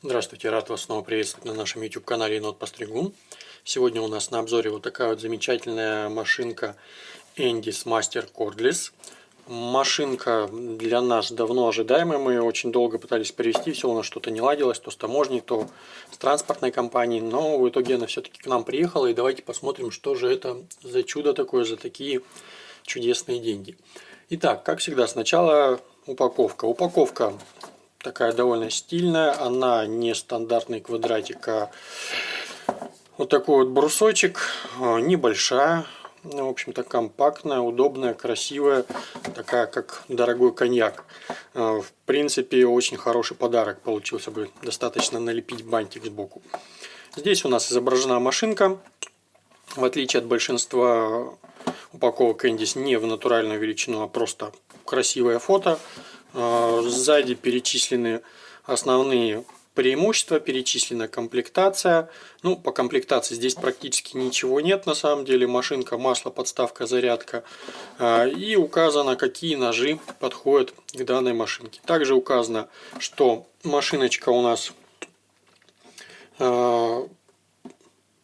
Здравствуйте, рад вас снова приветствовать на нашем YouTube канале Енот Постригун. Сегодня у нас на обзоре вот такая вот замечательная машинка Endis Master Cordless. Машинка для нас давно ожидаемая, мы очень долго пытались привезти, все у нас что-то не ладилось, то с таможней, то с транспортной компанией, но в итоге она все-таки к нам приехала, и давайте посмотрим, что же это за чудо такое, за такие чудесные деньги. Итак, как всегда, сначала упаковка. Упаковка такая довольно стильная. Она не стандартный квадратик, а вот такой вот брусочек. А, небольшая. Ну, в общем-то, компактная, удобная, красивая. Такая, как дорогой коньяк. А, в принципе, очень хороший подарок получился бы. Достаточно налепить бантик сбоку. Здесь у нас изображена машинка. В отличие от большинства упаковок Эндис не в натуральную величину, а просто красивое фото. А, сзади перечислены основные преимущества, перечислена комплектация. Ну, по комплектации здесь практически ничего нет на самом деле. Машинка, масло, подставка, зарядка. А, и указано, какие ножи подходят к данной машинке. Также указано, что машиночка у нас а,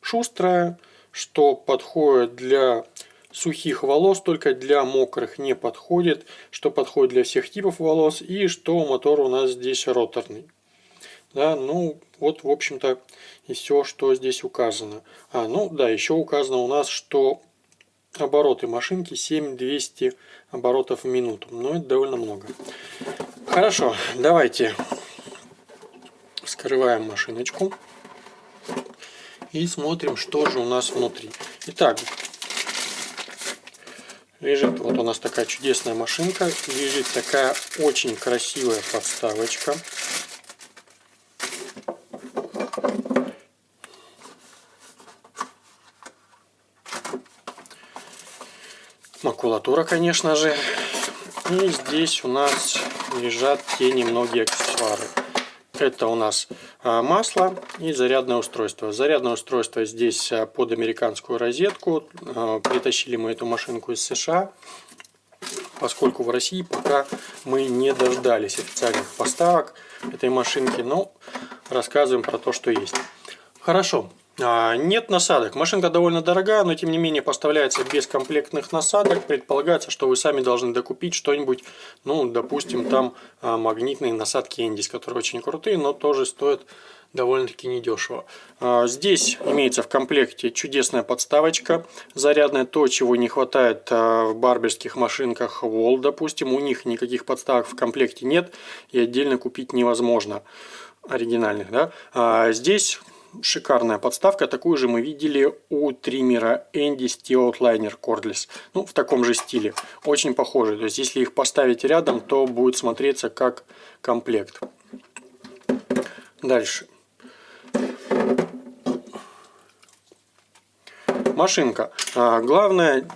шустрая, что подходит для сухих волос, только для мокрых не подходит, что подходит для всех типов волос и что мотор у нас здесь роторный. Да, ну вот в общем-то и все, что здесь указано. А, ну да, еще указано у нас, что обороты машинки 7200 оборотов в минуту. Но это довольно много. Хорошо, давайте скрываем машиночку и смотрим, что же у нас внутри. Итак, Лежит вот у нас такая чудесная машинка. Лежит такая очень красивая подставочка. Макулатура, конечно же. И здесь у нас лежат те немногие аксессуары. Это у нас масло и зарядное устройство. Зарядное устройство здесь а, под американскую розетку. А, притащили мы эту машинку из США, поскольку в России пока мы не дождались официальных поставок этой машинки. Но рассказываем про то, что есть. Хорошо. А, нет насадок. Машинка довольно дорогая, но тем не менее поставляется без комплектных насадок. Предполагается, что вы сами должны докупить что-нибудь, ну, допустим, там а, магнитные насадки Эндис, которые очень крутые, но тоже стоят довольно-таки недешево. А, здесь имеется в комплекте чудесная подставочка зарядная, то, чего не хватает в барберских машинках Wall, допустим. У них никаких подставок в комплекте нет и отдельно купить невозможно оригинальных. Да? Здесь шикарная подставка. Такую же мы видели у триммера Andy Steel Outliner Cordless. Ну, в таком же стиле. Очень похожий. То есть, если их поставить рядом, то будет смотреться как комплект. Дальше. Машинка. А, главное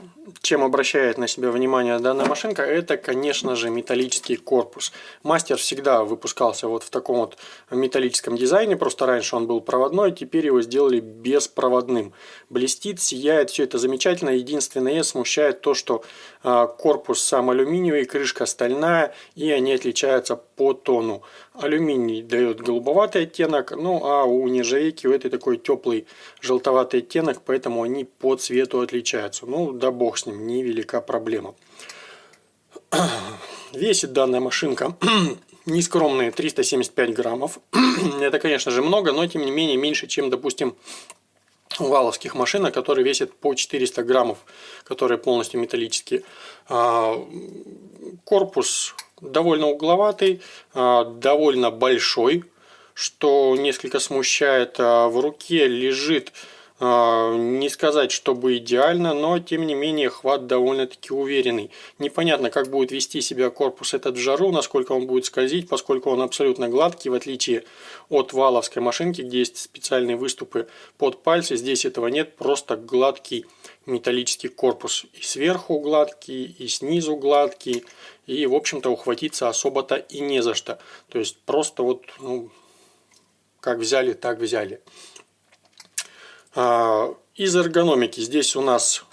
чем обращает на себя внимание данная машинка, это, конечно же, металлический корпус. Мастер всегда выпускался вот в таком вот металлическом дизайне, просто раньше он был проводной, теперь его сделали беспроводным. Блестит, сияет, все это замечательно. Единственное смущает то, что а, корпус сам алюминиевый, крышка стальная, и они отличаются по тону. Алюминий дает голубоватый оттенок, ну а у нержавейки у этой такой теплый желтоватый оттенок, поэтому они по цвету отличаются. Ну да бог с ним, невелика проблема. Весит данная машинка нескромные 375 граммов. Это, конечно же, много, но тем не менее меньше, чем, допустим, валовских машинок, которые весят по 400 граммов, которые полностью металлические. А, корпус довольно угловатый, а, довольно большой, что несколько смущает. А, в руке лежит не сказать, чтобы идеально, но тем не менее хват довольно-таки уверенный. Непонятно, как будет вести себя корпус этот в жару, насколько он будет скользить, поскольку он абсолютно гладкий, в отличие от валовской машинки, где есть специальные выступы под пальцы. Здесь этого нет, просто гладкий металлический корпус. И сверху гладкий, и снизу гладкий. И, в общем-то, ухватиться особо-то и не за что. То есть, просто вот, ну, как взяли, так взяли. А, из эргономики здесь у нас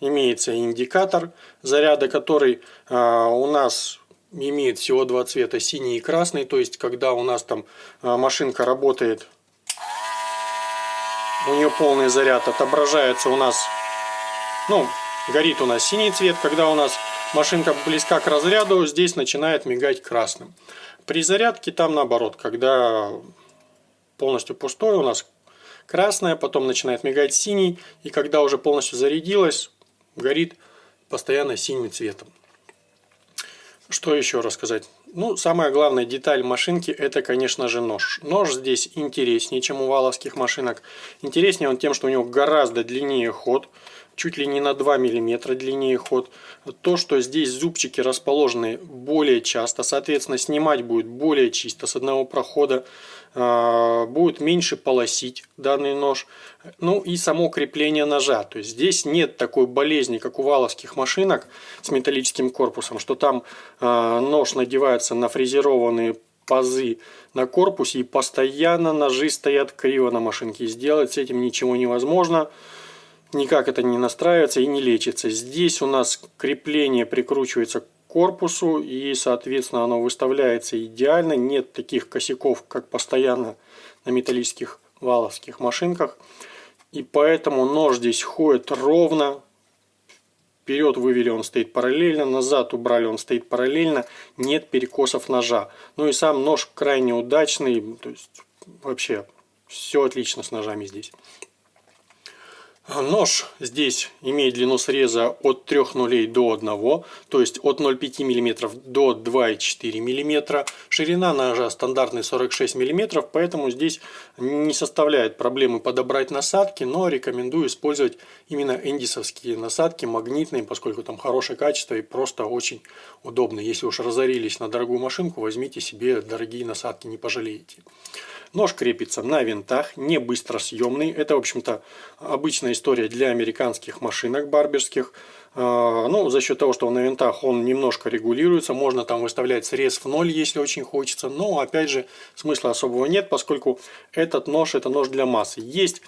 имеется индикатор заряда, который а, у нас имеет всего два цвета, синий и красный. То есть, когда у нас там а, машинка работает, у нее полный заряд, отображается у нас, ну, горит у нас синий цвет. Когда у нас машинка близка к разряду, здесь начинает мигать красным. При зарядке там наоборот, когда полностью пустой у нас красная, потом начинает мигать синий, и когда уже полностью зарядилась, горит постоянно синим цветом. Что еще рассказать? Ну, самая главная деталь машинки это, конечно же, нож. Нож здесь интереснее, чем у валовских машинок. Интереснее он тем, что у него гораздо длиннее ход, чуть ли не на 2 мм длиннее ход. То, что здесь зубчики расположены более часто, соответственно, снимать будет более чисто с одного прохода. А, будет меньше полосить данный нож. Ну и само крепление ножа. То есть здесь нет такой болезни, как у валовских машинок с металлическим корпусом, что там а, нож надевается на фрезерованные пазы на корпусе и постоянно ножи стоят криво на машинке. Сделать с этим ничего невозможно. Никак это не настраивается и не лечится. Здесь у нас крепление прикручивается к корпусу и соответственно оно выставляется идеально. Нет таких косяков как постоянно на металлических валовских машинках. И поэтому нож здесь ходит ровно. Вперед вывели он стоит параллельно назад убрали он стоит параллельно. Нет перекосов ножа. Ну и сам нож крайне удачный то есть вообще все отлично с ножами здесь Нож здесь имеет длину среза от 3 нулей до 1, то есть от 0,5 мм до 2,4 мм. Ширина ножа стандартный 46 мм, поэтому здесь не составляет проблемы подобрать насадки, но рекомендую использовать именно эндисовские насадки, магнитные, поскольку там хорошее качество и просто очень удобно. Если уж разорились на дорогую машинку, возьмите себе дорогие насадки, не пожалеете. Нож крепится на винтах, не быстро съемный. Это, в общем-то, обычная история для американских машинок барберских. А, ну, за счет того, что на винтах, он немножко регулируется. Можно там выставлять срез в ноль, если очень хочется. Но, опять же, смысла особого нет, поскольку этот нож, это нож для массы. Есть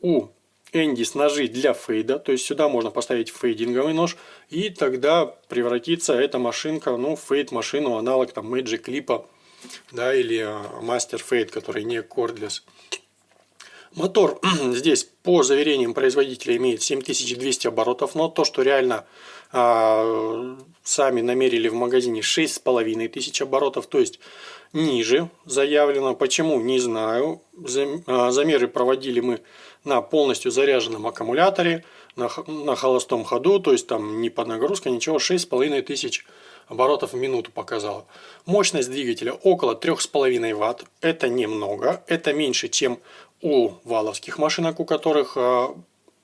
у Эндис ножи для фейда, то есть сюда можно поставить фейдинговый нож, и тогда превратится эта машинка, ну, фейд машину, аналог там Magic Clip да, или а, Master Fade, который не Cordless. Мотор здесь по заверениям производителя имеет 7200 оборотов, но то, что реально а, сами намерили в магазине 6500 оборотов, то есть ниже заявлено. Почему? Не знаю. А, замеры проводили мы на полностью заряженном аккумуляторе, на, на холостом ходу, то есть там не под нагрузкой, ничего, 6500 оборотов в минуту показала. Мощность двигателя около 3,5 Вт. Это немного. Это меньше, чем у валовских машинок, у которых а,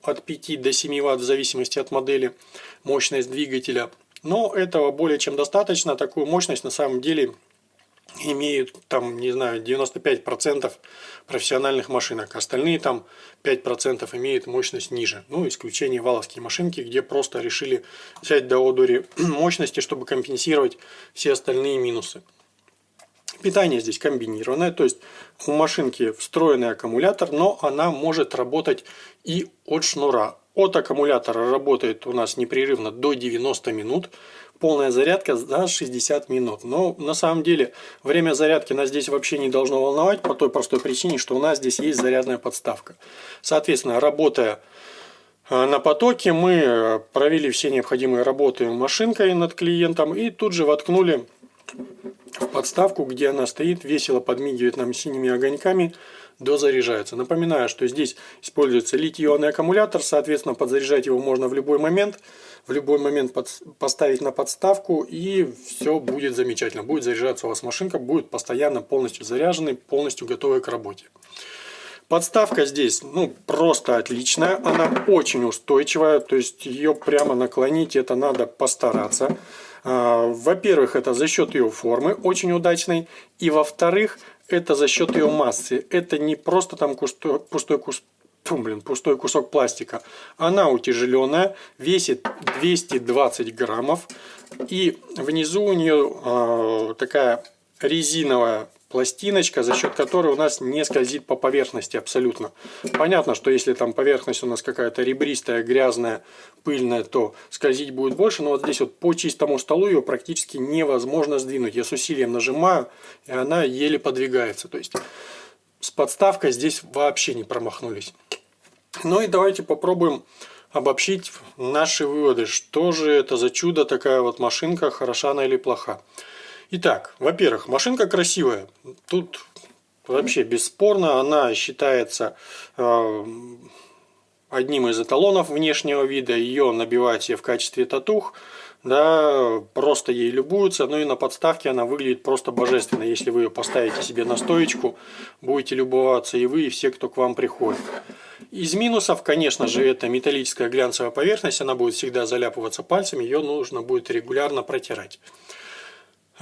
от 5 до 7 Вт в зависимости от модели мощность двигателя. Но этого более чем достаточно. Такую мощность на самом деле имеют там, не знаю, 95% профессиональных машинок. Остальные там 5% имеют мощность ниже. Ну, исключение валовские машинки, где просто решили взять до одури мощности, чтобы компенсировать все остальные минусы. Питание здесь комбинированное, то есть у машинки встроенный аккумулятор, но она может работать и от шнура. От аккумулятора работает у нас непрерывно до 90 минут полная зарядка за 60 минут. Но на самом деле время зарядки нас здесь вообще не должно волновать по той простой причине, что у нас здесь есть зарядная подставка. Соответственно, работая э, на потоке, мы провели все необходимые работы машинкой над клиентом и тут же воткнули в подставку, где она стоит, весело подмигивает нам синими огоньками, дозаряжается. Напоминаю, что здесь используется литий-ионный аккумулятор, соответственно, подзаряжать его можно в любой момент в любой момент под, поставить на подставку и все будет замечательно. Будет заряжаться у вас машинка, будет постоянно полностью заряженной, полностью готовой к работе. Подставка здесь ну, просто отличная, она очень устойчивая, то есть ее прямо наклонить это надо постараться. А, во-первых, это за счет ее формы очень удачной, и во-вторых, это за счет ее массы. Это не просто там пустой, пустой Фу, блин, пустой кусок пластика. Она утяжеленная, весит 220 граммов. И внизу у нее э, такая резиновая пластиночка, за счет которой у нас не скользит по поверхности абсолютно. Понятно, что если там поверхность у нас какая-то ребристая, грязная, пыльная, то скользить будет больше, но вот здесь вот по чистому столу ее практически невозможно сдвинуть. Я с усилием нажимаю, и она еле подвигается. То есть с подставкой здесь вообще не промахнулись. Ну и давайте попробуем обобщить наши выводы. Что же это за чудо такая вот машинка, хороша она или плоха. Итак, во-первых, машинка красивая. Тут вообще бесспорно она считается э, одним из эталонов внешнего вида. Ее набивают себе в качестве татух. Да, просто ей любуются, ну и на подставке она выглядит просто божественно. Если вы ее поставите себе на стоечку, будете любоваться и вы, и все, кто к вам приходит. Из минусов, конечно же, это металлическая глянцевая поверхность, она будет всегда заляпываться пальцами, ее нужно будет регулярно протирать.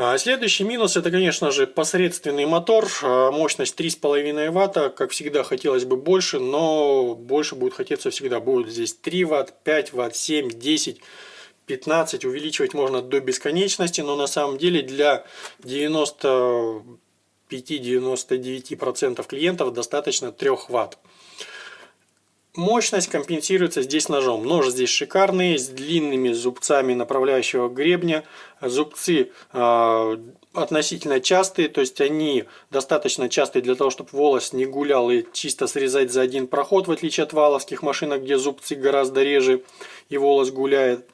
А следующий минус это, конечно же, посредственный мотор, а, мощность 3,5 ватта, как всегда хотелось бы больше, но больше будет хотеться всегда. Будет здесь 3 ватт, 5 ватт, 7, 10, 15, увеличивать можно до бесконечности, но на самом деле для 95-99% клиентов достаточно 3 ватт. Мощность компенсируется здесь ножом. Нож здесь шикарный, с длинными зубцами направляющего гребня. Зубцы э, относительно частые, то есть они достаточно частые для того, чтобы волос не гулял и чисто срезать за один проход, в отличие от валовских машинок, где зубцы гораздо реже и волос гуляет.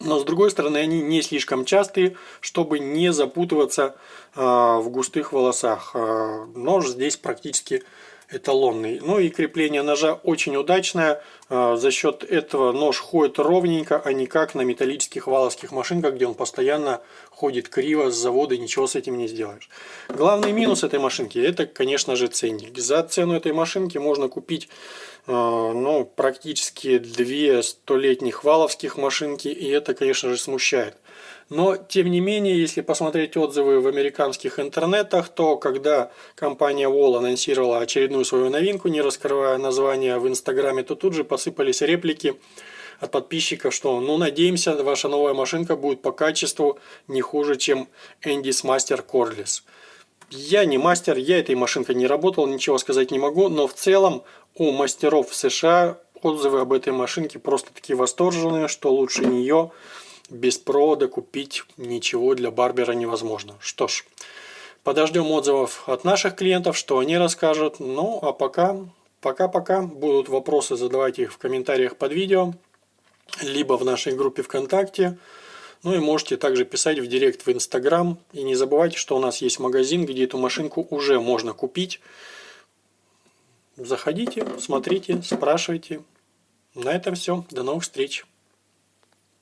Но с другой стороны, они не слишком частые, чтобы не запутываться э, в густых волосах. Э, нож здесь практически эталонный. Ну и крепление ножа очень удачное. А, за счет этого нож ходит ровненько, а не как на металлических валовских машинках, где он постоянно ходит криво с завода и ничего с этим не сделаешь. Главный минус этой машинки это, конечно же, ценник. За цену этой машинки можно купить а, ну, практически две столетних валовских машинки, и это, конечно же, смущает. Но, тем не менее, если посмотреть отзывы в американских интернетах, то когда компания Wall анонсировала очередную свою новинку, не раскрывая название в Инстаграме, то тут же посыпались реплики от подписчиков, что ну надеемся, ваша новая машинка будет по качеству не хуже, чем Andy's Master Cordless. Я не мастер, я этой машинкой не работал, ничего сказать не могу, но в целом у мастеров в США отзывы об этой машинке просто такие восторженные, что лучше нее без провода купить ничего для барбера невозможно. Что ж, подождем отзывов от наших клиентов, что они расскажут. Ну, а пока, пока-пока. Будут вопросы, задавайте их в комментариях под видео, либо в нашей группе ВКонтакте. Ну и можете также писать в директ в Инстаграм. И не забывайте, что у нас есть магазин, где эту машинку уже можно купить. Заходите, смотрите, спрашивайте. На этом все. До новых встреч.